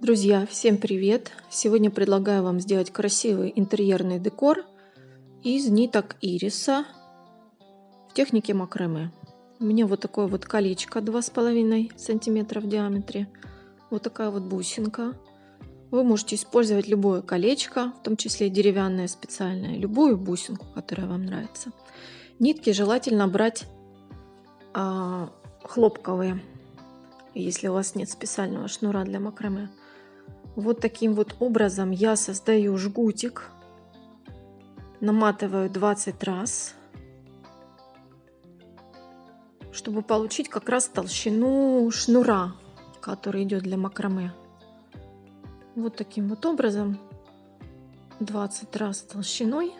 Друзья, всем привет! Сегодня предлагаю вам сделать красивый интерьерный декор из ниток ириса в технике макраме. У меня вот такое вот колечко 2,5 сантиметра в диаметре. Вот такая вот бусинка. Вы можете использовать любое колечко, в том числе деревянное специальное, любую бусинку, которая вам нравится. Нитки желательно брать а, хлопковые, если у вас нет специального шнура для макраме. Вот таким вот образом я создаю жгутик. Наматываю 20 раз, чтобы получить как раз толщину шнура, который идет для макраме. Вот таким вот образом 20 раз толщиной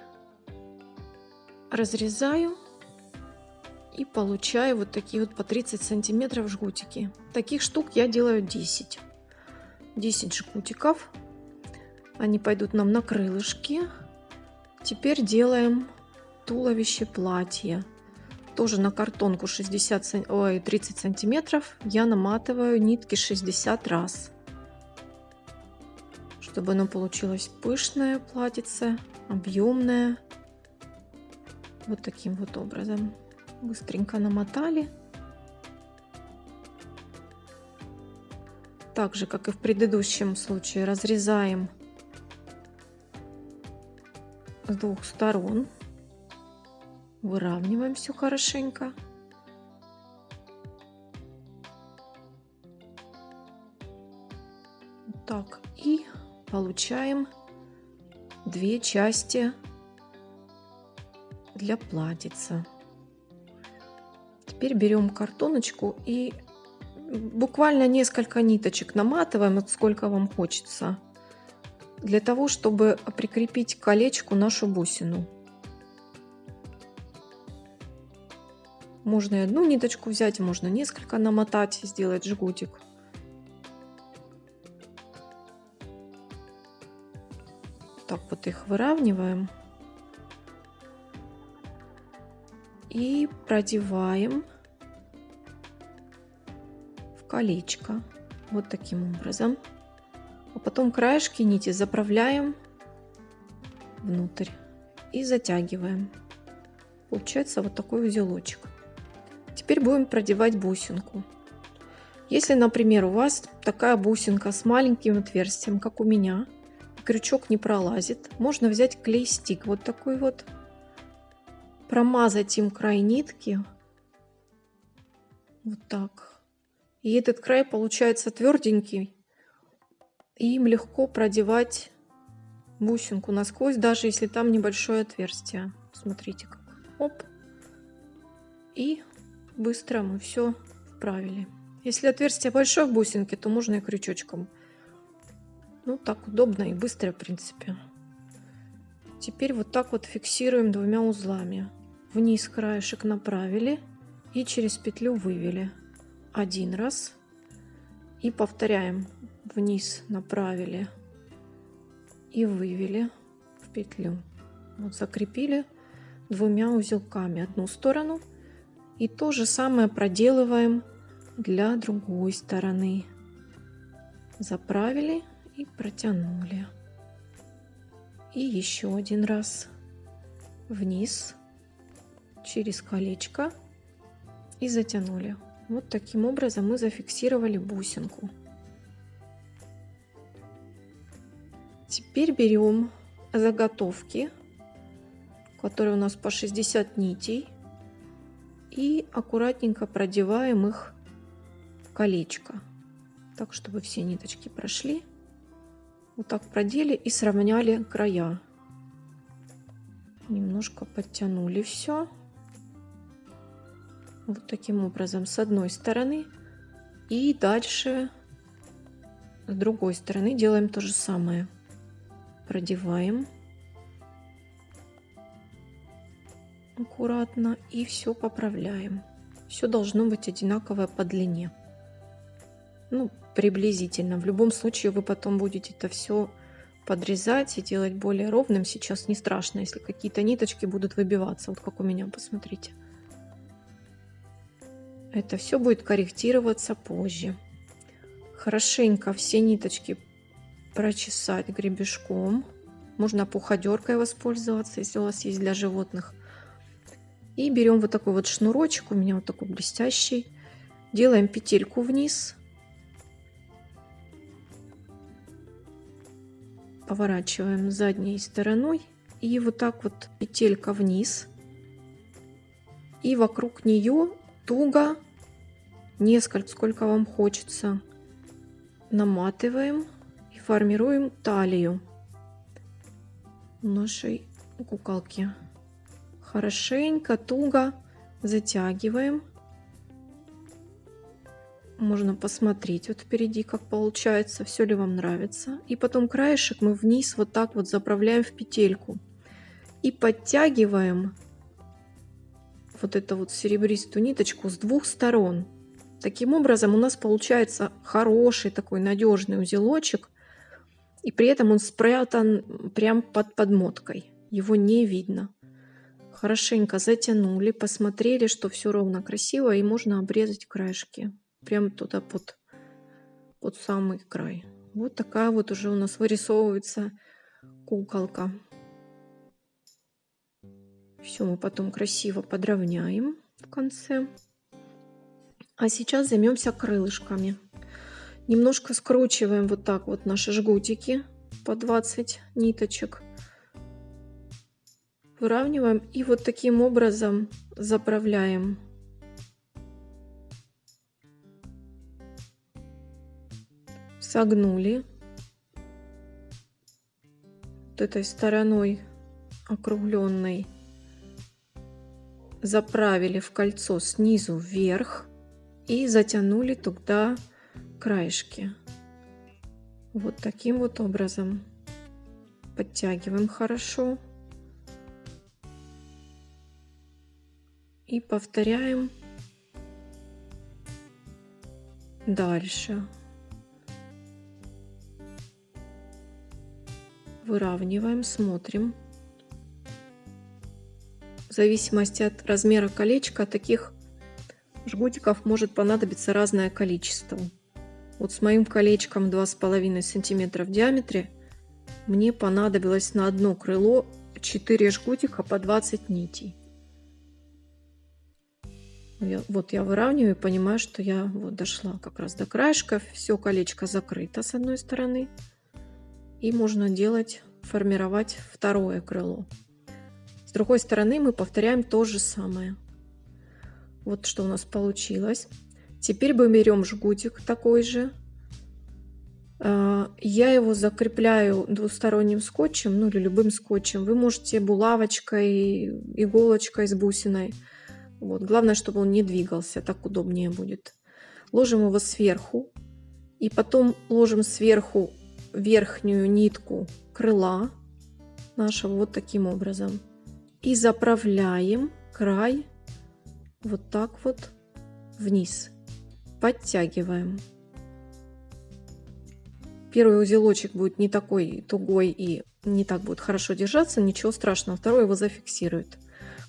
разрезаю и получаю вот такие вот по 30 сантиметров жгутики. Таких штук я делаю 10. 10 жгутиков. Они пойдут нам на крылышки. Теперь делаем туловище платья. Тоже на картонку 60, ой, 30 сантиметров я наматываю нитки 60 раз. Чтобы оно получилось пышное платьице, объемное. Вот таким вот образом. Быстренько намотали. Так же, как и в предыдущем случае, разрезаем с двух сторон. Выравниваем все хорошенько. Так, и получаем две части для платьица. Теперь берем картоночку и буквально несколько ниточек наматываем, вот сколько вам хочется, для того, чтобы прикрепить к колечку нашу бусину. Можно и одну ниточку взять, можно несколько намотать, сделать жгутик. Так вот их выравниваем. И продеваем колечко вот таким образом. А потом краешки нити заправляем внутрь и затягиваем. Получается вот такой узелочек. Теперь будем продевать бусинку. Если, например, у вас такая бусинка с маленьким отверстием, как у меня, крючок не пролазит, можно взять клей-стик вот такой вот, промазать им край нитки, вот так, и этот край получается тверденький. И им легко продевать бусинку насквозь, даже если там небольшое отверстие. Смотрите как. Оп. И быстро мы все вправили. Если отверстие большое в бусинке, то можно и крючочком. Ну, так удобно и быстро, в принципе. Теперь вот так вот фиксируем двумя узлами. Вниз краешек направили и через петлю вывели один раз и повторяем вниз направили и вывели в петлю. Вот закрепили двумя узелками одну сторону и то же самое проделываем для другой стороны. Заправили и протянули. И еще один раз вниз через колечко и затянули вот таким образом мы зафиксировали бусинку. Теперь берем заготовки, которые у нас по 60 нитей, и аккуратненько продеваем их в колечко, так чтобы все ниточки прошли. Вот так продели и сравняли края. Немножко подтянули все вот таким образом с одной стороны. И дальше с другой стороны делаем то же самое. Продеваем. Аккуратно и все поправляем. Все должно быть одинаковое по длине. Ну приблизительно. В любом случае вы потом будете это все подрезать и делать более ровным. Сейчас не страшно если какие-то ниточки будут выбиваться. Вот как у меня посмотрите это все будет корректироваться позже. Хорошенько все ниточки прочесать гребешком. Можно пуходеркой воспользоваться, если у вас есть для животных. И берем вот такой вот шнурочек, у меня вот такой блестящий. Делаем петельку вниз. Поворачиваем задней стороной. И вот так вот петелька вниз. И вокруг нее туго, несколько, сколько вам хочется, наматываем и формируем талию нашей куколки. Хорошенько, туго затягиваем. Можно посмотреть вот впереди, как получается, все ли вам нравится. И потом краешек мы вниз вот так вот заправляем в петельку. И подтягиваем вот эту вот серебристую ниточку с двух сторон. Таким образом у нас получается хороший такой надежный узелочек. И при этом он спрятан прям под подмоткой. Его не видно. Хорошенько затянули, посмотрели, что все ровно красиво. И можно обрезать краешки. Прям туда под, под самый край. Вот такая вот уже у нас вырисовывается куколка. Все мы потом красиво подровняем в конце. А сейчас займемся крылышками. Немножко скручиваем вот так вот наши жгутики по 20 ниточек. Выравниваем и вот таким образом заправляем. Согнули вот этой стороной округленной заправили в кольцо снизу вверх и затянули туда краешки. Вот таким вот образом. Подтягиваем хорошо. И повторяем дальше. Выравниваем, смотрим. Зависимости от размера колечка таких жгутиков может понадобиться разное количество. Вот с моим колечком 2,5 сантиметра в диаметре мне понадобилось на одно крыло 4 жгутика по 20 нитей. Я, вот я выравниваю и понимаю, что я вот дошла как раз до краешка. Все колечко закрыто с одной стороны. И можно делать, формировать второе крыло. Другой стороны мы повторяем то же самое. Вот что у нас получилось. Теперь мы берем жгутик такой же. А, я его закрепляю двусторонним скотчем, ну или любым скотчем. Вы можете булавочкой, иголочкой с бусиной. Вот. Главное, чтобы он не двигался, так удобнее будет. Ложим его сверху. И потом ложим сверху верхнюю нитку крыла нашего вот таким образом и заправляем край вот так вот вниз. Подтягиваем. Первый узелочек будет не такой тугой и не так будет хорошо держаться, ничего страшного. Второй его зафиксирует.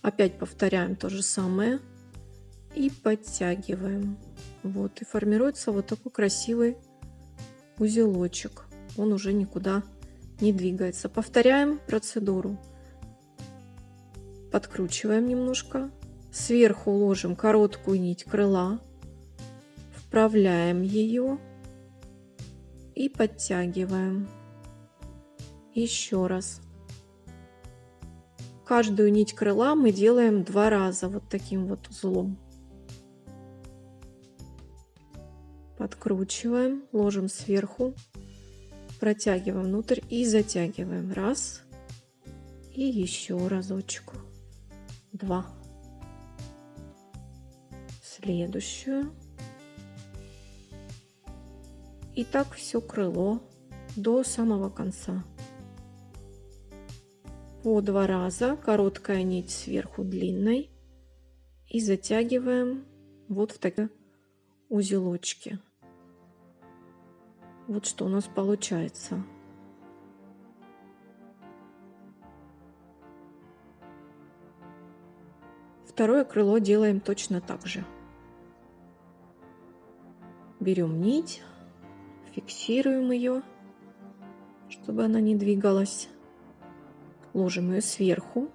Опять повторяем то же самое и подтягиваем. Вот и формируется вот такой красивый узелочек. Он уже никуда не двигается. Повторяем процедуру подкручиваем немножко, сверху ложим короткую нить крыла, вправляем ее и подтягиваем. Еще раз. Каждую нить крыла мы делаем два раза вот таким вот узлом. Подкручиваем, ложим сверху, протягиваем внутрь и затягиваем. Раз. И еще разочек два. Следующую. И так все крыло до самого конца. По два раза короткая нить сверху длинной. И затягиваем вот в такие узелочки. Вот что у нас получается Второе крыло делаем точно так же. Берем нить, фиксируем ее чтобы она не двигалась. Ложим ее сверху.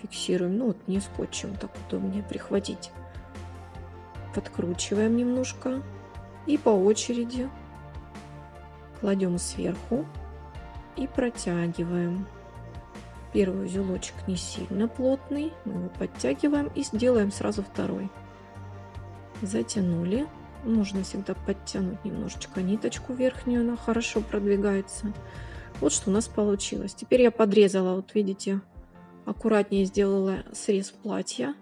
Фиксируем, ну вот не скотчем, так удобнее прихватить. Подкручиваем немножко и по очереди кладем сверху и протягиваем. Первый узелочек не сильно плотный, мы его подтягиваем и сделаем сразу второй. Затянули. Нужно всегда подтянуть немножечко ниточку верхнюю, она хорошо продвигается. Вот что у нас получилось. Теперь я подрезала, вот видите, аккуратнее сделала срез платья.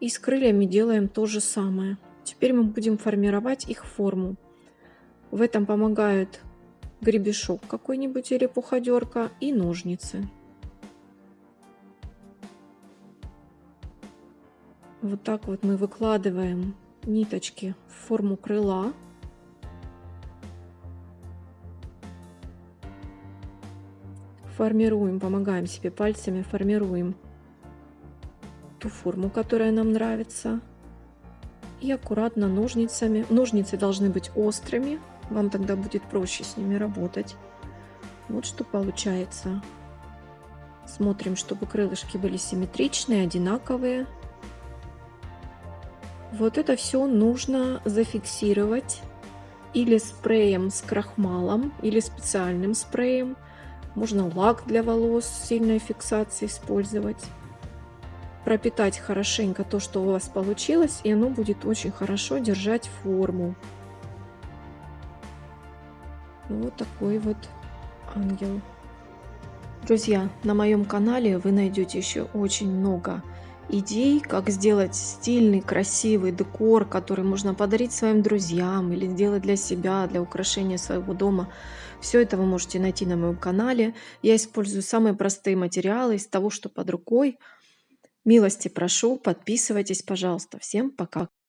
И с крыльями делаем то же самое. Теперь мы будем формировать их форму. В этом помогают гребешок какой-нибудь или пуходерка и ножницы. Вот так вот мы выкладываем ниточки в форму крыла. Формируем, помогаем себе пальцами, формируем ту форму, которая нам нравится. И аккуратно ножницами. Ножницы должны быть острыми, вам тогда будет проще с ними работать. Вот что получается. Смотрим, чтобы крылышки были симметричные, одинаковые. Вот это все нужно зафиксировать или спреем с крахмалом, или специальным спреем. Можно лак для волос сильной фиксации использовать. Пропитать хорошенько то, что у вас получилось, и оно будет очень хорошо держать форму. Вот такой вот ангел. Друзья, на моем канале вы найдете еще очень много идей, как сделать стильный, красивый декор, который можно подарить своим друзьям или сделать для себя, для украшения своего дома. Все это вы можете найти на моем канале. Я использую самые простые материалы из того, что под рукой. Милости прошу, подписывайтесь, пожалуйста. Всем пока!